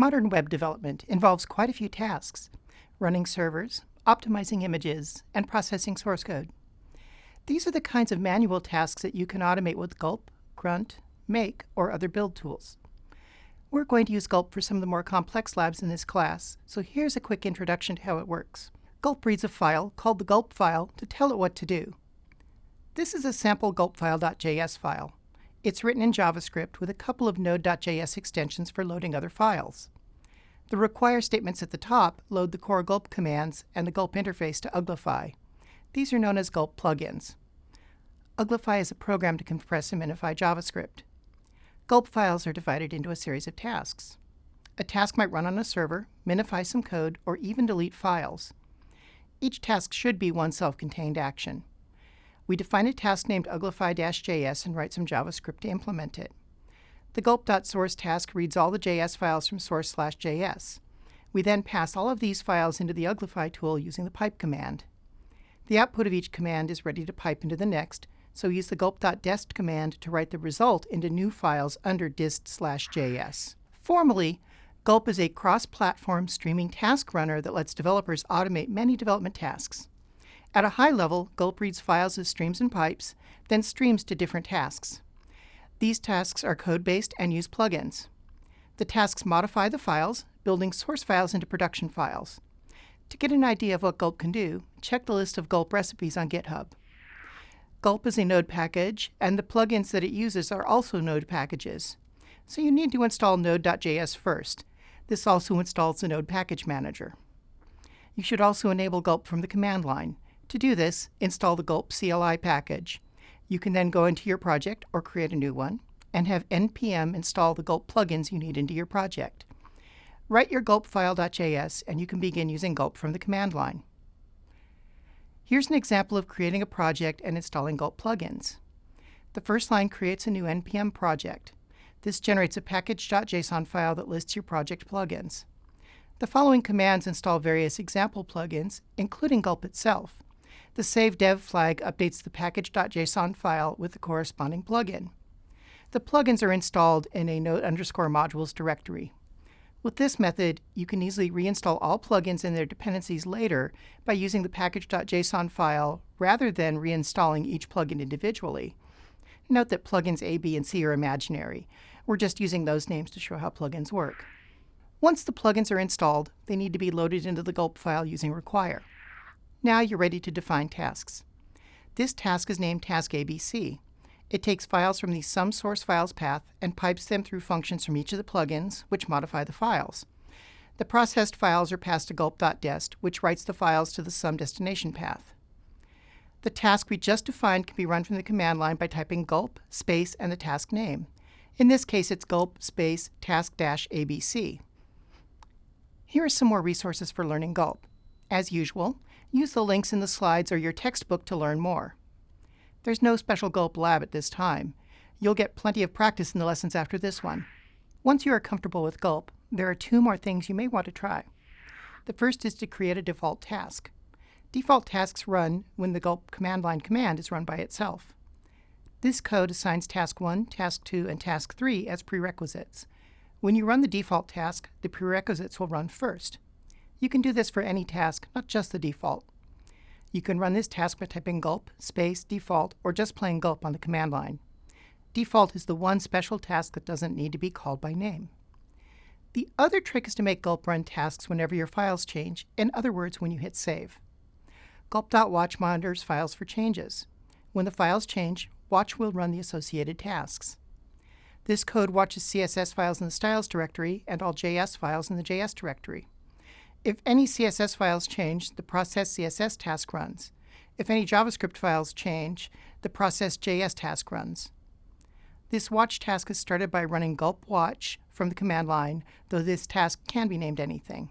Modern web development involves quite a few tasks, running servers, optimizing images, and processing source code. These are the kinds of manual tasks that you can automate with Gulp, Grunt, Make, or other build tools. We're going to use Gulp for some of the more complex labs in this class, so here's a quick introduction to how it works. Gulp reads a file called the Gulp file to tell it what to do. This is a sample gulpfile.js file. It's written in JavaScript with a couple of Node.js extensions for loading other files. The require statements at the top load the core gulp commands and the gulp interface to Uglify. These are known as gulp plugins. Uglify is a program to compress and minify JavaScript. Gulp files are divided into a series of tasks. A task might run on a server, minify some code, or even delete files. Each task should be one self-contained action. We define a task named uglify-js and write some JavaScript to implement it. The gulp.source task reads all the JS files from source/js. We then pass all of these files into the uglify tool using the pipe command. The output of each command is ready to pipe into the next, so use the gulp.dest command to write the result into new files under dist/js. Formally, Gulp is a cross-platform streaming task runner that lets developers automate many development tasks. At a high level, Gulp reads files as streams and pipes, then streams to different tasks. These tasks are code-based and use plugins. The tasks modify the files, building source files into production files. To get an idea of what Gulp can do, check the list of Gulp recipes on GitHub. Gulp is a Node package, and the plugins that it uses are also Node packages. So you need to install Node.js first. This also installs the Node Package Manager. You should also enable Gulp from the command line. To do this, install the Gulp CLI package. You can then go into your project or create a new one and have npm install the Gulp plugins you need into your project. Write your gulpfile.js and you can begin using Gulp from the command line. Here's an example of creating a project and installing Gulp plugins. The first line creates a new npm project. This generates a package.json file that lists your project plugins. The following commands install various example plugins, including Gulp itself. The save dev flag updates the package.json file with the corresponding plugin. The plugins are installed in a node underscore modules directory. With this method, you can easily reinstall all plugins and their dependencies later by using the package.json file rather than reinstalling each plugin individually. Note that plugins A, B, and C are imaginary. We're just using those names to show how plugins work. Once the plugins are installed, they need to be loaded into the gulp file using require. Now you're ready to define tasks. This task is named task ABC. It takes files from the sum source files path and pipes them through functions from each of the plugins, which modify the files. The processed files are passed to gulp.dest, which writes the files to the sum destination path. The task we just defined can be run from the command line by typing gulp, space, and the task name. In this case, it's gulp, space, task-abc. Here are some more resources for learning gulp. As usual, Use the links in the slides or your textbook to learn more. There's no special Gulp lab at this time. You'll get plenty of practice in the lessons after this one. Once you are comfortable with Gulp, there are two more things you may want to try. The first is to create a default task. Default tasks run when the Gulp command line command is run by itself. This code assigns task 1, task 2, and task 3 as prerequisites. When you run the default task, the prerequisites will run first. You can do this for any task, not just the default. You can run this task by typing gulp, space, default, or just plain gulp on the command line. Default is the one special task that doesn't need to be called by name. The other trick is to make gulp run tasks whenever your files change, in other words, when you hit save. Gulp.watch monitors files for changes. When the files change, watch will run the associated tasks. This code watches CSS files in the styles directory and all JS files in the JS directory. If any CSS files change, the process CSS task runs. If any JavaScript files change, the process JS task runs. This watch task is started by running gulp watch from the command line, though this task can be named anything.